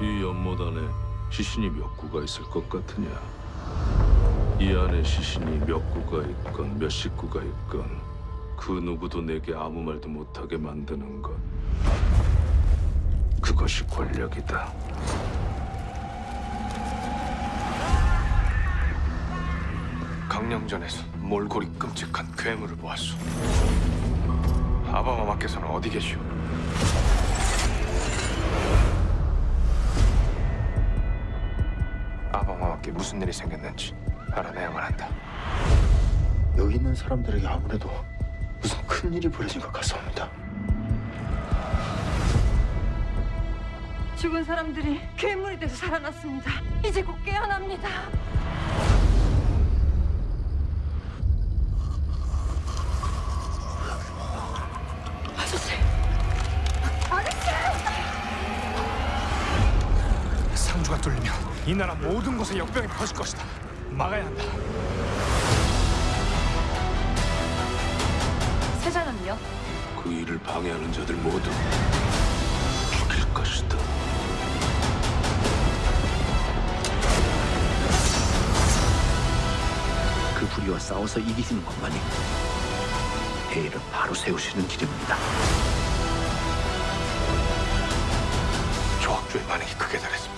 이 연못 안에 시신이 몇 구가 있을 것 같으냐? 이 안에 시신이 몇 구가 있건 몇 식구가 있건 그 누구도 내게 아무 말도 못하게 만드는 것 그것이 권력이다. 강령전에서 몰골이 끔찍한 괴물을 보았소. 아바마마께서는 어디 계시오? 아바마마께 무슨 일이 생겼는지 알아내야만 한다. 여기 있는 사람들에게 아무래도 무슨 큰 일이 벌어진 것 같습니다. 죽은 사람들이 괴물이 돼서 살아났습니다. 이제 곧 깨어납니다. 아저씨! 상주가 뚫리면 이 나라 모든 곳에 역병이 퍼질 것이다. 막아야 한다. 세자는요? 그 일을 방해하는 자들 모두 죽일 것이다. 그 불의와 싸워서 이기시는 것만이 회의를 바로 세우시는 길입니다. 조학주의 반응이 크게 달했어.